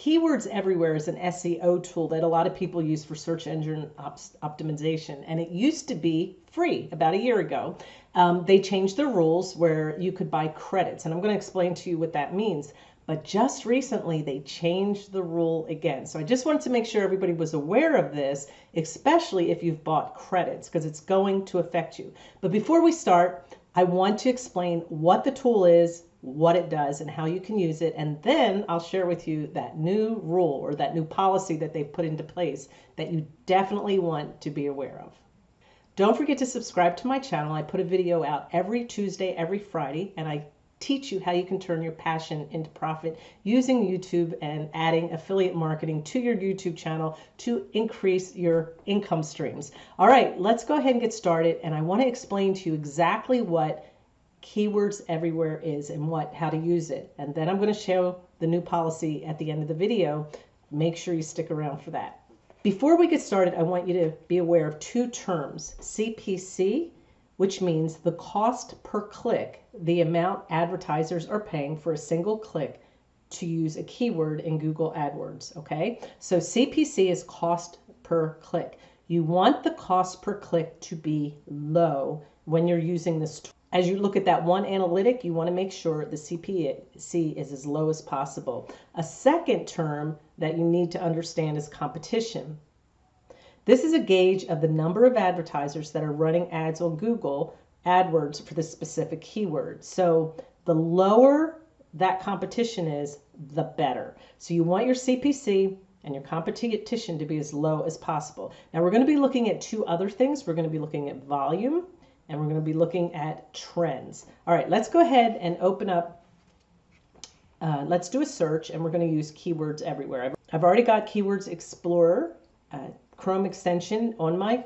Keywords Everywhere is an SEO tool that a lot of people use for search engine op- optimization, and it used to be free about a year ago. Um, they changed the rules where you could buy credits, and I'm going to explain to you what that means. But just recently, they changed the rule again. So I just wanted to make sure everybody was aware of this, especially if you've bought credits, because it's going to affect you. But before we start, I want to explain what the tool is, what it does, and how you can use it. And then I'll share with you that new rule or that new policy that they've put into place that you definitely want to be aware of. Don't forget to subscribe to my channel. I put a video out every Tuesday, every Friday, and I teach you how you can turn your passion into profit using YouTube and adding affiliate marketing to your YouTube channel to increase your income streams. All right, let's go ahead and get started. And I want to explain to you exactly what keywords everywhere is and what how to use it. And then I'm going to show the new policy at the end of the video. Make sure you stick around for that. Before we get started, I want you to be aware of two terms, CPC which means the cost per click, the amount advertisers are paying for a single click to use a keyword in Google AdWords. Okay, so CPC is cost per click. You want the cost per click to be low when you're using this. As you look at that one analytic, you want to make sure the CPC is as low as possible. A second term that you need to understand is competition. This is a gauge of the number of advertisers that are running ads on Google AdWords for the specific keyword. So the lower that competition is, the better. So you want your CPC and your competition to be as low as possible. Now we're going to be looking at two other things. We're going to be looking at volume and we're going to be looking at trends. All right, let's go ahead and open up. Uh, let's do a search and we're going to use keywords everywhere. I've already got Keywords Explorer uh, Chrome extension on my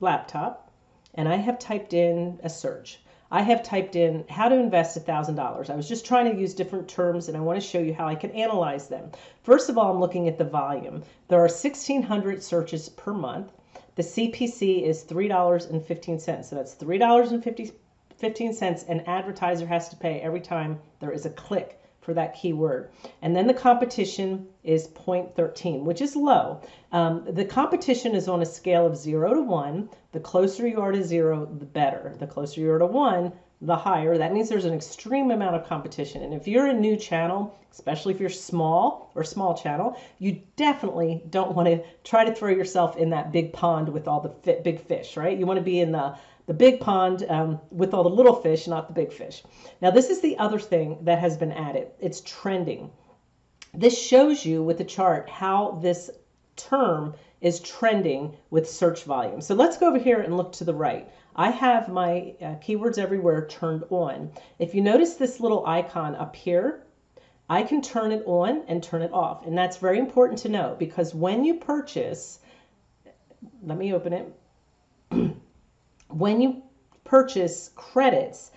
laptop and I have typed in a search. I have typed in how to invest $1,000. I was just trying to use different terms and I want to show you how I can analyze them. First of all, I'm looking at the volume. There are 1,600 searches per month. The CPC is $3.15. So that's $3.15 an advertiser has to pay every time there is a click for that keyword. And then the competition is 0.13, which is low. Um, the competition is on a scale of 0 to 1. The closer you are to 0, the better. The closer you are to 1, the higher. That means there's an extreme amount of competition. And if you're a new channel, especially if you're small or small channel, you definitely don't want to try to throw yourself in that big pond with all the big fish, right? You want to be in the the big pond um, with all the little fish, not the big fish. Now, this is the other thing that has been added. It's trending. This shows you with the chart how this term is trending with search volume. So let's go over here and look to the right. I have my uh, keywords everywhere turned on. If you notice this little icon up here, I can turn it on and turn it off. And that's very important to know because when you purchase, let me open it when you purchase credits,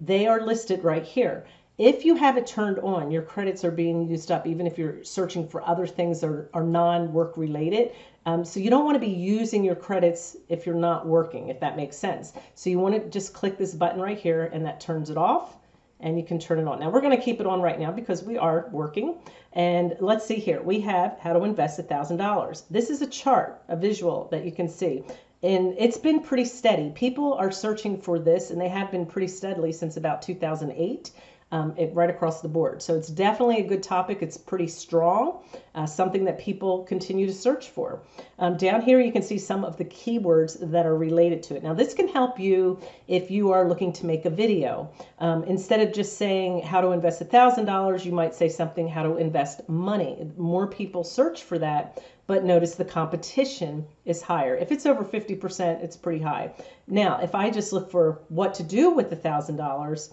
they are listed right here. If you have it turned on, your credits are being used up, even if you're searching for other things that are, are non work related. Um, so you don't want to be using your credits if you're not working, if that makes sense. So you want to just click this button right here and that turns it off and you can turn it on. Now we're going to keep it on right now because we are working. And let's see here. We have how to invest $1,000. This is a chart, a visual that you can see and it's been pretty steady. People are searching for this, and they have been pretty steadily since about 2008. Um, it, right across the board. So it's definitely a good topic. It's pretty strong, uh, something that people continue to search for. Um, down here, you can see some of the keywords that are related to it. Now, this can help you if you are looking to make a video. Um, instead of just saying how to invest $1,000, you might say something how to invest money. More people search for that but notice the competition is higher. If it's over 50%, it's pretty high. Now, if I just look for what to do with the $1,000,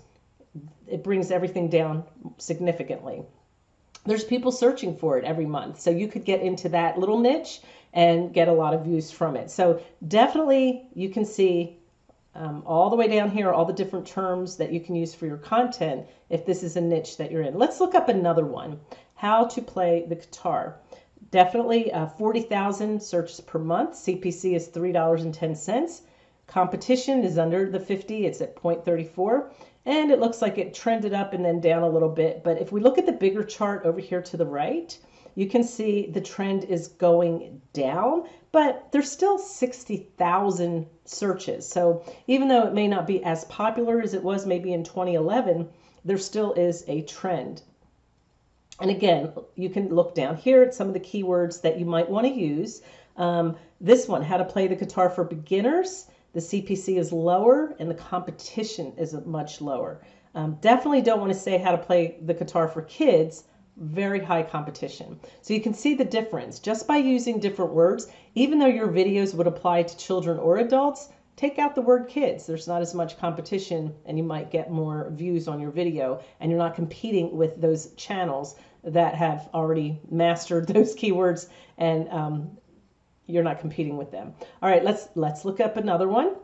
it brings everything down significantly. There's people searching for it every month. So you could get into that little niche and get a lot of views from it. So definitely you can see um, all the way down here, all the different terms that you can use for your content if this is a niche that you're in. Let's look up another one, how to play the guitar. Definitely uh, 40,000 searches per month. CPC is $3.10. Competition is under the 50, it's at 0.34. and it looks like it trended up and then down a little bit. But if we look at the bigger chart over here to the right, you can see the trend is going down, but there's still 60,000 searches. So even though it may not be as popular as it was maybe in 2011, there still is a trend. And again, you can look down here at some of the keywords that you might want to use. Um, this one, how to play the guitar for beginners. The CPC is lower and the competition is much lower. Um, definitely don't want to say how to play the guitar for kids. Very high competition. So you can see the difference just by using different words. Even though your videos would apply to children or adults, take out the word kids. There's not as much competition and you might get more views on your video and you're not competing with those channels that have already mastered those keywords and um, you're not competing with them. All right, let's let's look up another one.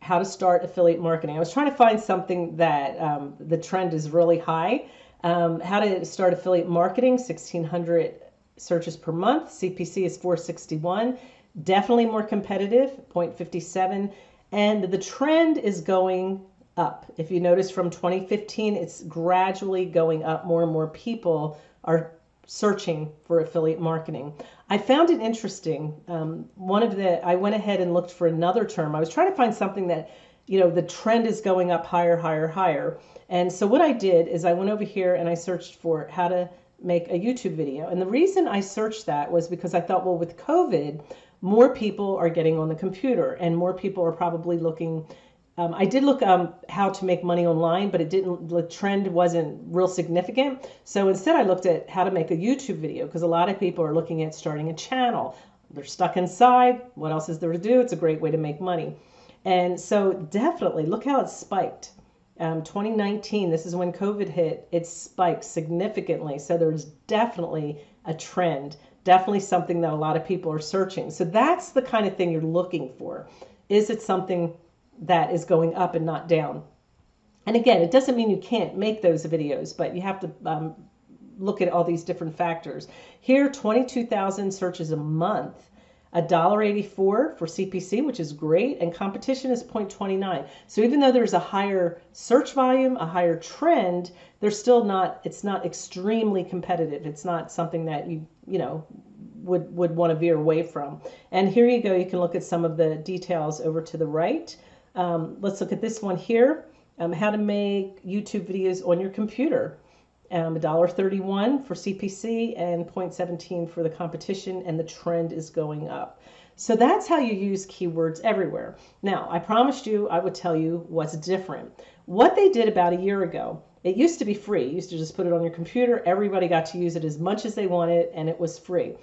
How to start affiliate marketing. I was trying to find something that um, the trend is really high. Um, how to start affiliate marketing, 1600 searches per month. CPC is 461 definitely more competitive, 0.57. And the trend is going up. If you notice from 2015, it's gradually going up. More and more people are searching for affiliate marketing. I found it interesting. Um, one of the, I went ahead and looked for another term. I was trying to find something that, you know, the trend is going up higher, higher, higher. And so what I did is I went over here and I searched for how to make a YouTube video. And the reason I searched that was because I thought, well, with COVID, more people are getting on the computer and more people are probably looking um, I did look um, how to make money online, but it didn't. The trend wasn't real significant. So instead, I looked at how to make a YouTube video because a lot of people are looking at starting a channel. They're stuck inside. What else is there to do? It's a great way to make money. And so definitely look how it spiked. Um, 2019, this is when COVID hit. It spiked significantly. So there's definitely a trend definitely something that a lot of people are searching. So that's the kind of thing you're looking for. Is it something that is going up and not down? And again, it doesn't mean you can't make those videos, but you have to um, look at all these different factors. Here, 22,000 searches a month $1.84 for CPC, which is great, and competition is 0.29. So even though there's a higher search volume, a higher trend, there's still not, it's not extremely competitive. It's not something that you, you know, would, would want to veer away from. And here you go, you can look at some of the details over to the right. Um, let's look at this one here, um, how to make YouTube videos on your computer um, $1.31 for CPC and 0.17 for the competition, and the trend is going up. So that's how you use keywords everywhere. Now, I promised you I would tell you what's different. What they did about a year ago, it used to be free. You used to just put it on your computer. Everybody got to use it as much as they wanted, and it was free.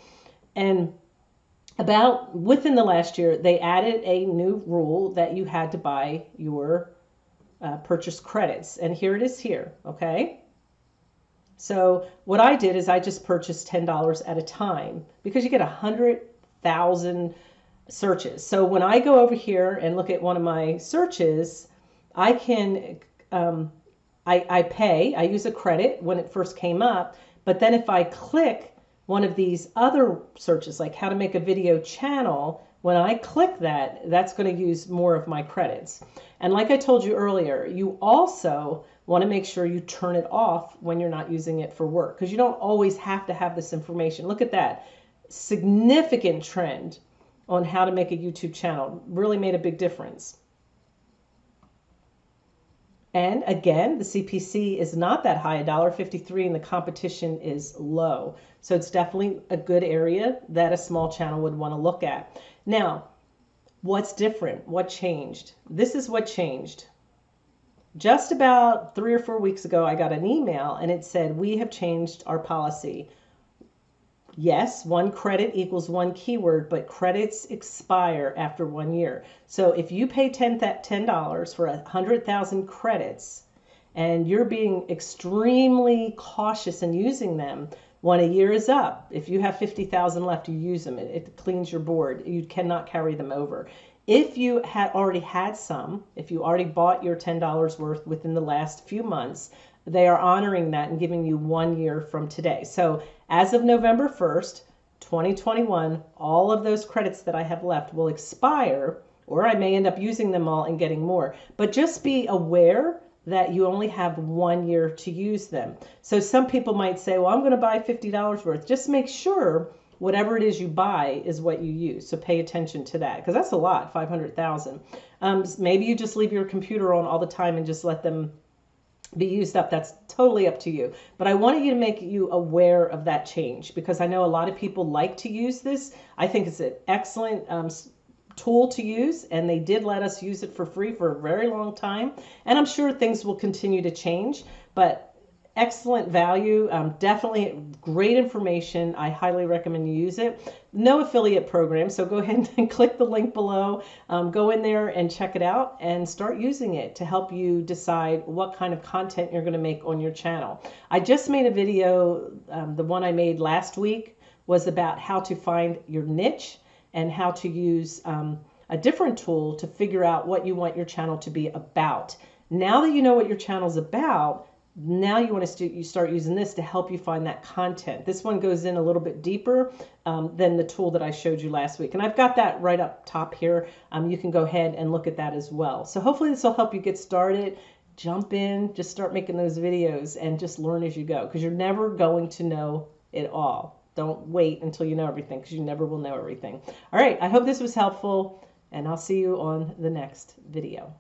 And about within the last year, they added a new rule that you had to buy your uh, purchase credits. And here it is here, okay? So what I did is I just purchased $10 at a time because you get 100,000 searches. So when I go over here and look at one of my searches, I can, um, I, I pay, I use a credit when it first came up, but then if I click one of these other searches, like how to make a video channel, when I click that, that's going to use more of my credits. And like I told you earlier, you also want to make sure you turn it off when you're not using it for work because you don't always have to have this information. Look at that significant trend on how to make a YouTube channel. Really made a big difference. And again, the CPC is not that high, $1.53, and the competition is low. So it's definitely a good area that a small channel would want to look at. Now, what's different? What changed? This is what changed just about three or four weeks ago, I got an email and it said, We have changed our policy. Yes, one credit equals one keyword, but credits expire after one year. So if you pay $10, for 100,000 credits and you're being extremely cautious in using them, when a year is up, if you have 50,000 left, you use them. It, it cleans your board. You cannot carry them over. If you had already had some, if you already bought your $10 worth within the last few months, they are honoring that and giving you one year from today. So as of November 1st, 2021, all of those credits that I have left will expire or I may end up using them all and getting more. But just be aware that you only have one year to use them. So some people might say, well, I'm going to buy $50 worth. Just make sure whatever it is you buy is what you use. So pay attention to that because that's a lot, 500,000. Um, maybe you just leave your computer on all the time and just let them be used up. That's totally up to you. But I wanted you to make you aware of that change because I know a lot of people like to use this. I think it's an excellent um, tool to use, and they did let us use it for free for a very long time. And I'm sure things will continue to change, but excellent value. Um, definitely great information. I highly recommend you use it. No affiliate program, so go ahead and click the link below. Um, go in there and check it out and start using it to help you decide what kind of content you're going to make on your channel. I just made a video, um, the one I made last week was about how to find your niche and how to use um, a different tool to figure out what you want your channel to be about. Now that you know what your channel is about, now you want to st- you start using this to help you find that content. This one goes in a little bit deeper um, than the tool that I showed you last week. And I've got that right up top here. Um, you can go ahead and look at that as well. So hopefully this will help you get started. Jump in, just start making those videos and just learn as you go because you're never going to know it all. Don't wait until you know everything because you never will know everything. All right, I hope this was helpful, and I'll see you on the next video.